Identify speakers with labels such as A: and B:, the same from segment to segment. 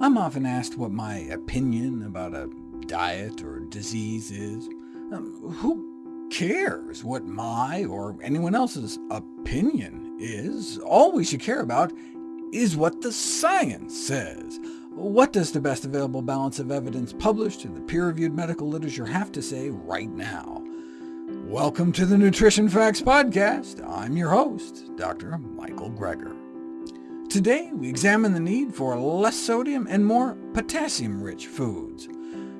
A: I'm often asked what my opinion about a diet or disease is. Um, who cares what my or anyone else's opinion is? All we should care about is what the science says. What does the best available balance of evidence published in the peer-reviewed medical literature have to say right now? Welcome to the Nutrition Facts Podcast. I'm your host, Dr. Michael Greger. Today we examine the need for less sodium and more potassium-rich foods.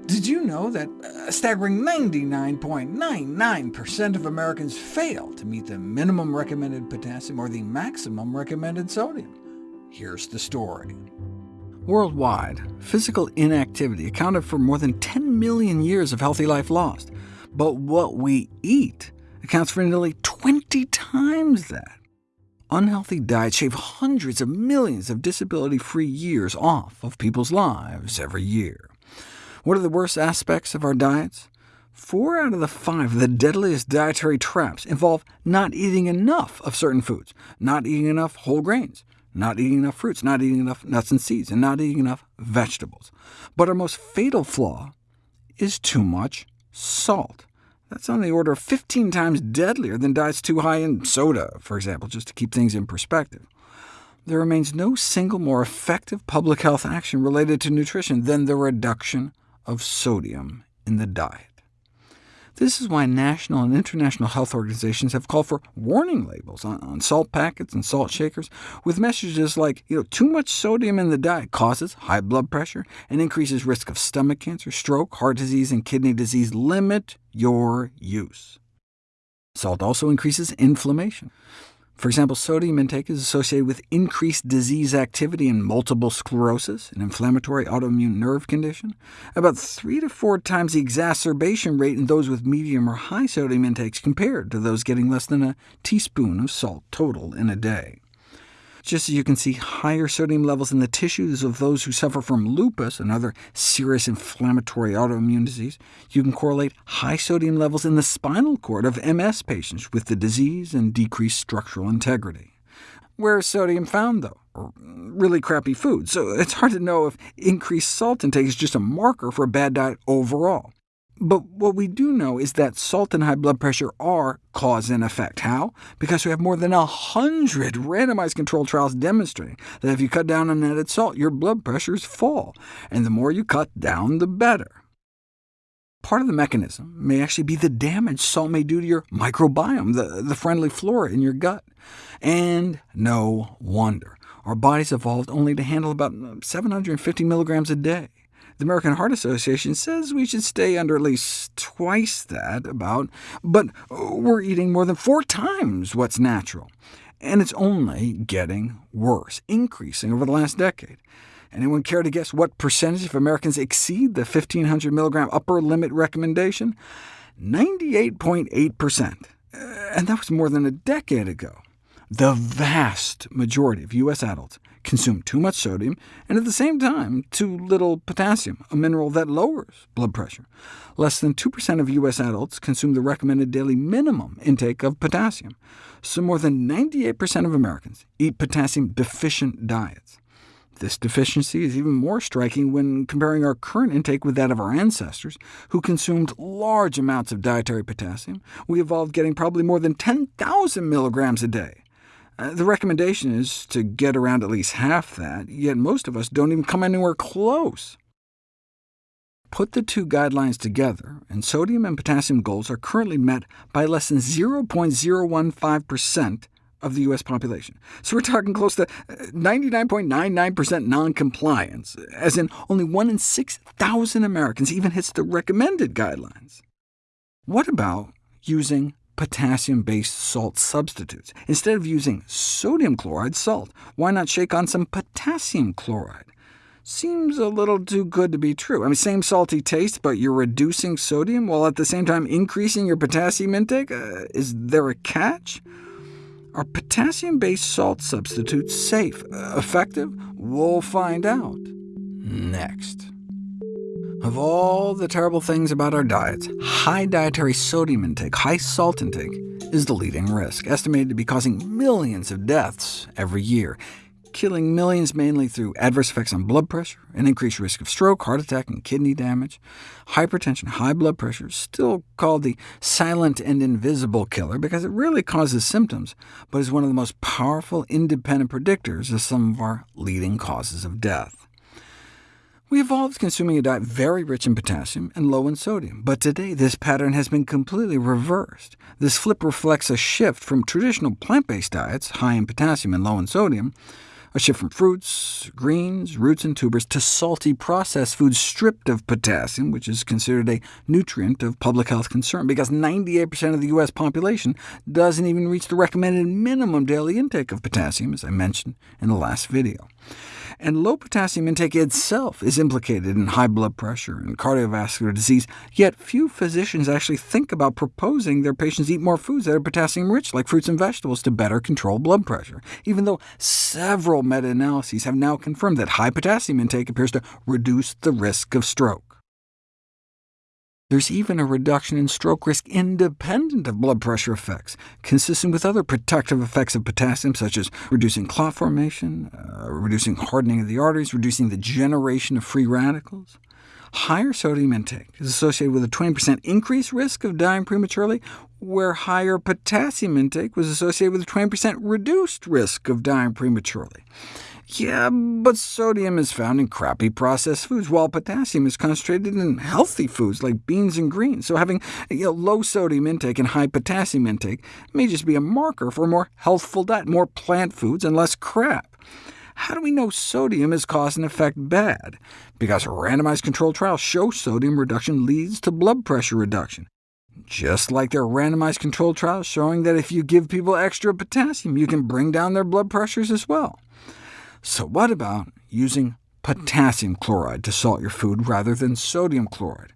A: Did you know that a staggering 99.99% of Americans fail to meet the minimum recommended potassium or the maximum recommended sodium? Here's the story. Worldwide, physical inactivity accounted for more than 10 million years of healthy life lost, but what we eat accounts for nearly 20 times that unhealthy diets shave hundreds of millions of disability-free years off of people's lives every year. What are the worst aspects of our diets? Four out of the five of the deadliest dietary traps involve not eating enough of certain foods, not eating enough whole grains, not eating enough fruits, not eating enough nuts and seeds, and not eating enough vegetables. But our most fatal flaw is too much salt. That's on the order of 15 times deadlier than diets too high in soda, for example, just to keep things in perspective. There remains no single more effective public health action related to nutrition than the reduction of sodium in the diet. This is why national and international health organizations have called for warning labels on, salt packets and salt shakers, with messages like, you know, too much sodium in the diet causes high blood pressure and increases risk of stomach cancer, stroke, heart disease, and kidney disease. Limit your use. Salt also increases inflammation. For example, sodium intake is associated with increased disease activity in multiple sclerosis, an inflammatory autoimmune nerve condition, about three to four times the exacerbation rate in those with medium or high sodium intakes compared to those getting less than a teaspoon of salt total in a day just as you can see higher sodium levels in the tissues of those who suffer from lupus, another serious inflammatory autoimmune disease, you can correlate high sodium levels in the spinal cord of MS patients with the disease and decreased structural integrity. Where is sodium found, though? really crappy food, so it's hard to know if increased salt intake is just a marker for a bad diet overall. But what we do know is that salt and high blood pressure are cause and effect. How? Because we have more than 100 randomized controlled trials demonstrating that if you cut down on added salt, your blood pressures fall, and the more you cut down, the better. Part of the mechanism may actually be the damage salt may do to your microbiome, the, the friendly flora in your gut. And no wonder. Our bodies evolved only to handle about 750 milligrams a day. The American Heart Association says we should stay under at least twice that, about, but we're eating more than four times what's natural, and it's only getting worse, increasing over the last decade. Anyone care to guess what percentage of Americans exceed the 1,500 mg upper limit recommendation? 98.8%, and that was more than a decade ago. The vast majority of U.S. adults consume too much sodium, and at the same time too little potassium, a mineral that lowers blood pressure. Less than 2% of U.S. adults consume the recommended daily minimum intake of potassium, so more than 98% of Americans eat potassium-deficient diets. This deficiency is even more striking when comparing our current intake with that of our ancestors, who consumed large amounts of dietary potassium. We evolved getting probably more than 10,000 milligrams a day. Uh, the recommendation is to get around at least half that, yet most of us don't even come anywhere close. Put the two guidelines together, and sodium and potassium goals are currently met by less than 0.015% of the U.S. population. So we're talking close to 99.99% uh, noncompliance, as in only 1 in 6,000 Americans even hits the recommended guidelines. What about using potassium-based salt substitutes. Instead of using sodium chloride salt, why not shake on some potassium chloride? Seems a little too good to be true. I mean, same salty taste, but you're reducing sodium while at the same time increasing your potassium intake? Uh, is there a catch? Are potassium-based salt substitutes safe, uh, effective? We'll find out next. Of all the terrible things about our diets, high dietary sodium intake, high salt intake, is the leading risk, estimated to be causing millions of deaths every year, killing millions mainly through adverse effects on blood pressure, an increased risk of stroke, heart attack, and kidney damage. Hypertension, high blood pressure, still called the silent and invisible killer because it rarely causes symptoms, but is one of the most powerful independent predictors of some of our leading causes of death. We evolved consuming a diet very rich in potassium and low in sodium, but today this pattern has been completely reversed. This flip reflects a shift from traditional plant-based diets, high in potassium and low in sodium, a shift from fruits, greens, roots, and tubers to salty processed foods stripped of potassium, which is considered a nutrient of public health concern, because 98% of the U.S. population doesn't even reach the recommended minimum daily intake of potassium, as I mentioned in the last video and low potassium intake itself is implicated in high blood pressure and cardiovascular disease, yet few physicians actually think about proposing their patients eat more foods that are potassium-rich, like fruits and vegetables, to better control blood pressure, even though several meta-analyses have now confirmed that high potassium intake appears to reduce the risk of stroke. There's even a reduction in stroke risk independent of blood pressure effects, consistent with other protective effects of potassium, such as reducing clot formation, uh, reducing hardening of the arteries, reducing the generation of free radicals. Higher sodium intake is associated with a 20% increased risk of dying prematurely, where higher potassium intake was associated with a 20% reduced risk of dying prematurely. Yeah, but sodium is found in crappy processed foods, while potassium is concentrated in healthy foods like beans and greens, so having you know, low sodium intake and high potassium intake may just be a marker for a more healthful diet, more plant foods and less crap. How do we know sodium is cause and effect bad? Because randomized controlled trials show sodium reduction leads to blood pressure reduction just like their randomized controlled trials showing that if you give people extra potassium, you can bring down their blood pressures as well. So what about using potassium chloride to salt your food rather than sodium chloride?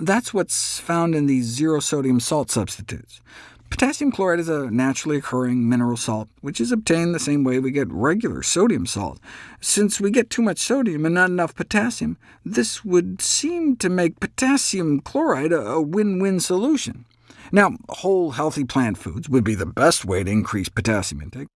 A: That's what's found in these zero-sodium salt substitutes. Potassium chloride is a naturally occurring mineral salt, which is obtained the same way we get regular sodium salt. Since we get too much sodium and not enough potassium, this would seem to make potassium chloride a win-win solution. Now, whole healthy plant foods would be the best way to increase potassium intake,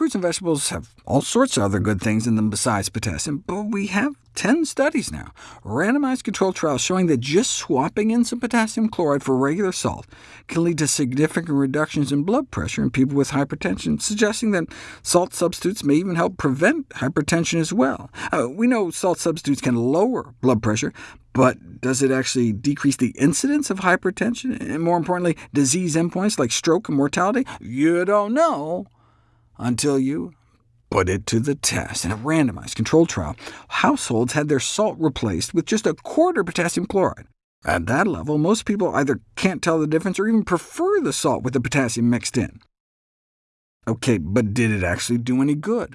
A: Fruits and vegetables have all sorts of other good things in them besides potassium, but we have 10 studies now, randomized controlled trials showing that just swapping in some potassium chloride for regular salt can lead to significant reductions in blood pressure in people with hypertension, suggesting that salt substitutes may even help prevent hypertension as well. Uh, we know salt substitutes can lower blood pressure, but does it actually decrease the incidence of hypertension, and more importantly, disease endpoints like stroke and mortality? You don't know until you put it to the test. In a randomized controlled trial, households had their salt replaced with just a quarter potassium chloride. At that level, most people either can't tell the difference or even prefer the salt with the potassium mixed in. OK, but did it actually do any good?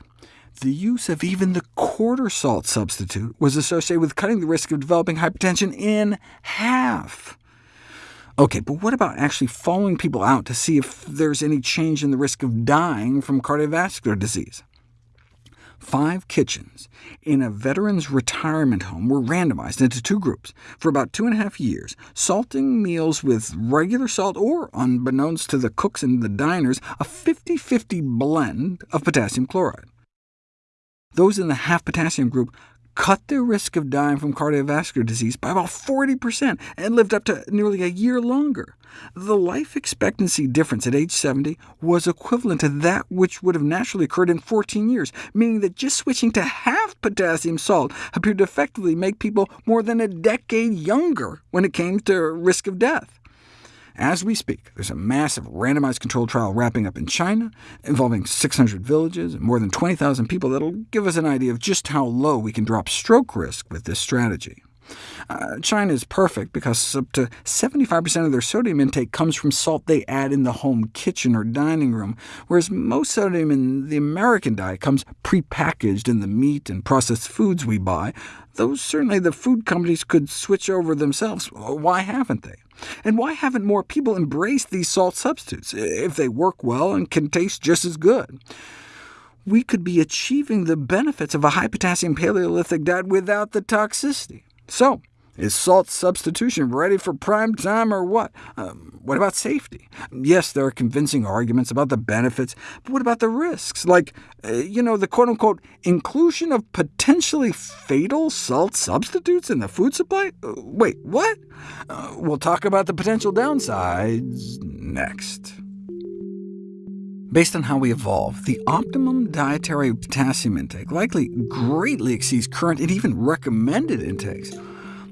A: The use of even the quarter salt substitute was associated with cutting the risk of developing hypertension in half. OK, but what about actually following people out to see if there's any change in the risk of dying from cardiovascular disease? Five kitchens in a veteran's retirement home were randomized into two groups for about two and a half years, salting meals with regular salt or, unbeknownst to the cooks and the diners, a 50-50 blend of potassium chloride. Those in the half potassium group cut their risk of dying from cardiovascular disease by about 40% and lived up to nearly a year longer. The life expectancy difference at age 70 was equivalent to that which would have naturally occurred in 14 years, meaning that just switching to half potassium salt appeared to effectively make people more than a decade younger when it came to risk of death. As we speak, there's a massive randomized controlled trial wrapping up in China, involving 600 villages and more than 20,000 people that'll give us an idea of just how low we can drop stroke risk with this strategy. Uh, China is perfect because up to 75% of their sodium intake comes from salt they add in the home kitchen or dining room, whereas most sodium in the American diet comes prepackaged in the meat and processed foods we buy, though certainly the food companies could switch over themselves. Why haven't they? And why haven't more people embraced these salt substitutes, if they work well and can taste just as good? We could be achieving the benefits of a high-potassium Paleolithic diet without the toxicity. So, is salt substitution ready for prime time or what? Um, what about safety? Yes, there are convincing arguments about the benefits, but what about the risks? Like, uh, you know, the quote-unquote inclusion of potentially fatal salt substitutes in the food supply? Uh, wait, what? Uh, we'll talk about the potential downsides next. Based on how we evolve, the optimum dietary potassium intake likely greatly exceeds current and even recommended intakes.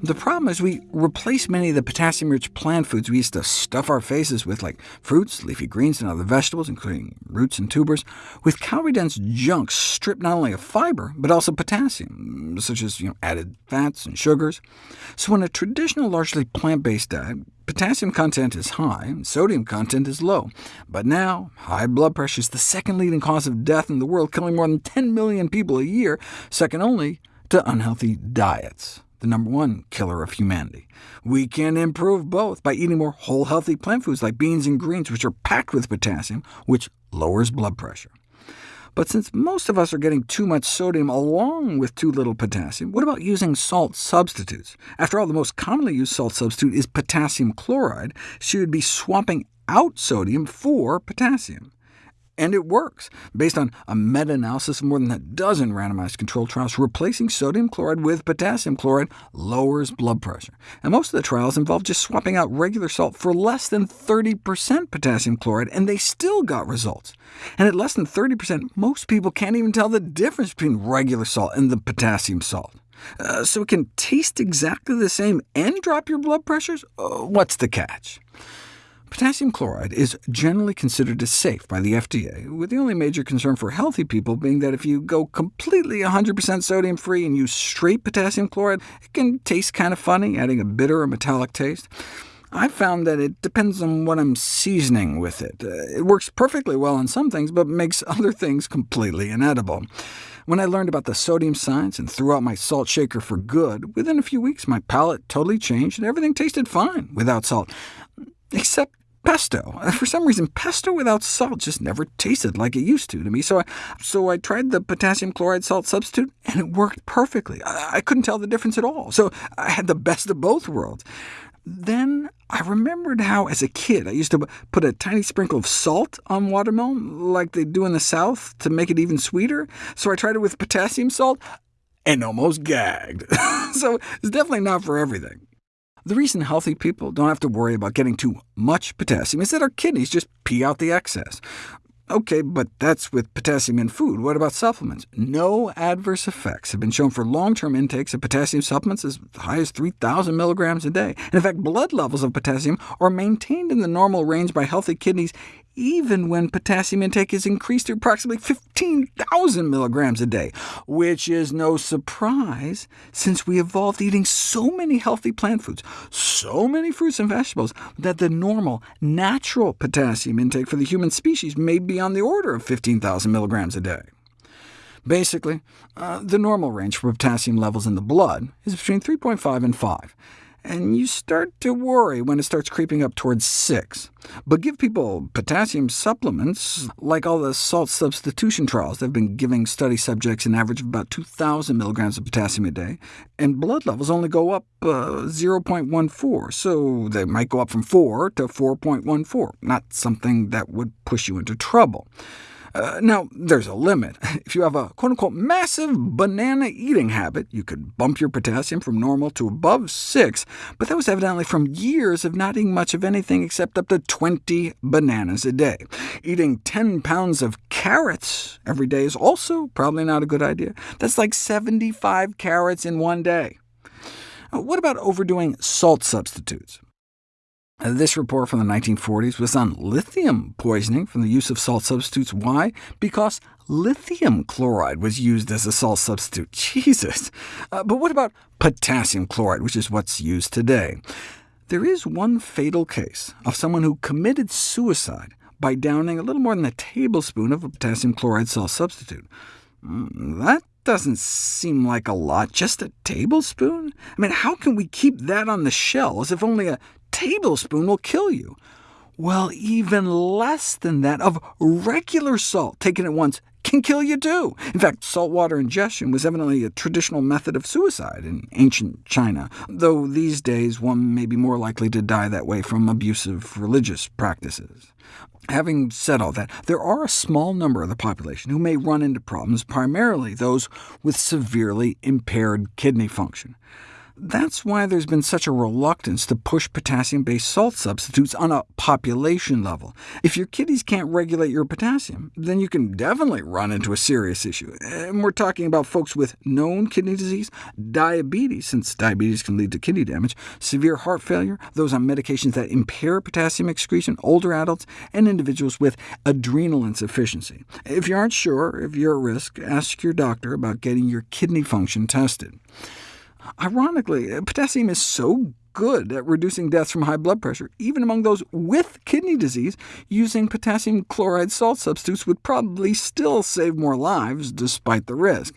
A: The problem is we replace many of the potassium-rich plant foods we used to stuff our faces with, like fruits, leafy greens, and other vegetables, including roots and tubers, with calorie-dense junk stripped not only of fiber, but also potassium, such as you know, added fats and sugars. So in a traditional, largely plant-based diet, potassium content is high, and sodium content is low. But now, high blood pressure is the second leading cause of death in the world, killing more than 10 million people a year, second only to unhealthy diets the number one killer of humanity. We can improve both by eating more whole healthy plant foods like beans and greens, which are packed with potassium, which lowers blood pressure. But since most of us are getting too much sodium along with too little potassium, what about using salt substitutes? After all, the most commonly used salt substitute is potassium chloride, so you would be swapping out sodium for potassium. And it works, based on a meta-analysis of more than a dozen randomized controlled trials. Replacing sodium chloride with potassium chloride lowers blood pressure, and most of the trials involved just swapping out regular salt for less than 30% potassium chloride, and they still got results. And at less than 30%, most people can't even tell the difference between regular salt and the potassium salt. Uh, so it can taste exactly the same and drop your blood pressures? Uh, what's the catch? Potassium chloride is generally considered as safe by the FDA, with the only major concern for healthy people being that if you go completely 100% sodium-free and use straight potassium chloride, it can taste kind of funny, adding a bitter or metallic taste. I've found that it depends on what I'm seasoning with it. Uh, it works perfectly well on some things, but makes other things completely inedible. When I learned about the sodium science and threw out my salt shaker for good, within a few weeks my palate totally changed and everything tasted fine without salt, except pesto. Uh, for some reason, pesto without salt just never tasted like it used to to me, so I, so I tried the potassium chloride salt substitute, and it worked perfectly. I, I couldn't tell the difference at all, so I had the best of both worlds. Then I remembered how, as a kid, I used to put a tiny sprinkle of salt on watermelon, like they do in the South, to make it even sweeter. So I tried it with potassium salt and almost gagged. so it's definitely not for everything. The reason healthy people don't have to worry about getting too much potassium is that our kidneys just pee out the excess. OK, but that's with potassium in food. What about supplements? No adverse effects have been shown for long-term intakes of potassium supplements as high as 3,000 milligrams a day. And in fact, blood levels of potassium are maintained in the normal range by healthy kidneys even when potassium intake is increased to approximately 15,000 milligrams a day, which is no surprise since we evolved eating so many healthy plant foods, so many fruits and vegetables, that the normal, natural potassium intake for the human species may be on the order of 15,000 milligrams a day. Basically, uh, the normal range for potassium levels in the blood is between 3.5 and 5 and you start to worry when it starts creeping up towards 6. But give people potassium supplements, like all the salt substitution trials. They've been giving study subjects an average of about 2,000 milligrams of potassium a day, and blood levels only go up uh, 0.14, so they might go up from 4 to 4.14, not something that would push you into trouble. Uh, now, there's a limit. If you have a quote-unquote massive banana-eating habit, you could bump your potassium from normal to above 6, but that was evidently from years of not eating much of anything except up to 20 bananas a day. Eating 10 pounds of carrots every day is also probably not a good idea. That's like 75 carrots in one day. What about overdoing salt substitutes? This report from the 1940s was on lithium poisoning from the use of salt substitutes. Why? Because lithium chloride was used as a salt substitute. Jesus! Uh, but what about potassium chloride, which is what's used today? There is one fatal case of someone who committed suicide by downing a little more than a tablespoon of a potassium chloride salt substitute. Mm, that doesn't seem like a lot, just a tablespoon? I mean, how can we keep that on the shelves if only a tablespoon will kill you. Well, even less than that of regular salt taken at once can kill you too. In fact, saltwater ingestion was evidently a traditional method of suicide in ancient China, though these days one may be more likely to die that way from abusive religious practices. Having said all that, there are a small number of the population who may run into problems, primarily those with severely impaired kidney function. That's why there's been such a reluctance to push potassium-based salt substitutes on a population level. If your kidneys can't regulate your potassium, then you can definitely run into a serious issue. And we're talking about folks with known kidney disease, diabetes, since diabetes can lead to kidney damage, severe heart failure, those on medications that impair potassium excretion, older adults, and individuals with adrenal insufficiency. If you aren't sure if you're at risk, ask your doctor about getting your kidney function tested. Ironically, potassium is so good at reducing deaths from high blood pressure, even among those with kidney disease, using potassium chloride salt substitutes would probably still save more lives, despite the risk.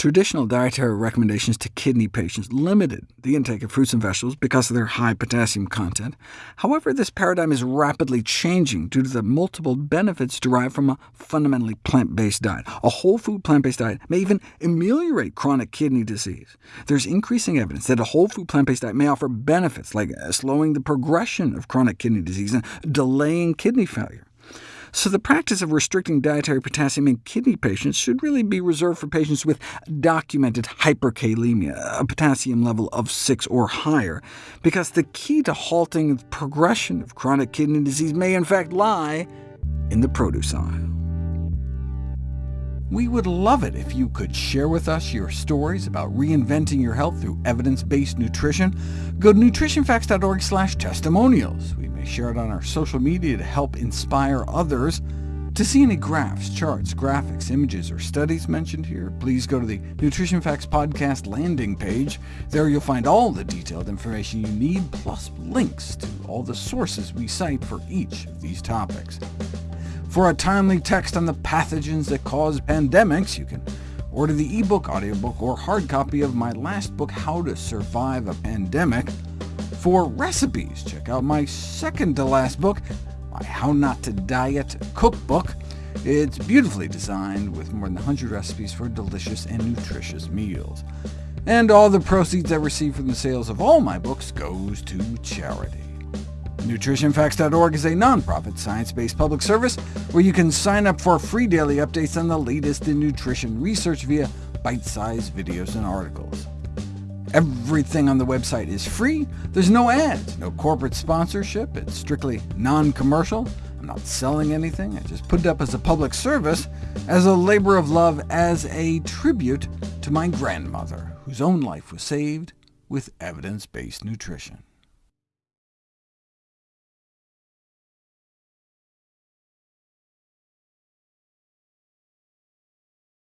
A: Traditional dietary recommendations to kidney patients limited the intake of fruits and vegetables because of their high potassium content. However, this paradigm is rapidly changing due to the multiple benefits derived from a fundamentally plant-based diet. A whole food plant-based diet may even ameliorate chronic kidney disease. There's increasing evidence that a whole food plant-based diet may offer benefits like slowing the progression of chronic kidney disease and delaying kidney failure. So the practice of restricting dietary potassium in kidney patients should really be reserved for patients with documented hyperkalemia, a potassium level of 6 or higher, because the key to halting the progression of chronic kidney disease may in fact lie in the produce aisle. We would love it if you could share with us your stories about reinventing your health through evidence-based nutrition. Go to nutritionfacts.org slash testimonials. We may share it on our social media to help inspire others. To see any graphs, charts, graphics, images, or studies mentioned here, please go to the Nutrition Facts Podcast landing page. There you'll find all the detailed information you need, plus links to all the sources we cite for each of these topics. For a timely text on the pathogens that cause pandemics, you can order the ebook, audiobook, or hard copy of my last book, How to Survive a Pandemic. For recipes, check out my second-to-last book, my How Not to Diet Cookbook. It's beautifully designed, with more than 100 recipes for delicious and nutritious meals. And all the proceeds I receive from the sales of all my books goes to charity. NutritionFacts.org is a nonprofit, science-based public service where you can sign up for free daily updates on the latest in nutrition research via bite-sized videos and articles. Everything on the website is free. There's no ads, no corporate sponsorship. It's strictly non-commercial. I'm not selling anything. I just put it up as a public service, as a labor of love, as a tribute to my grandmother, whose own life was saved with evidence-based nutrition.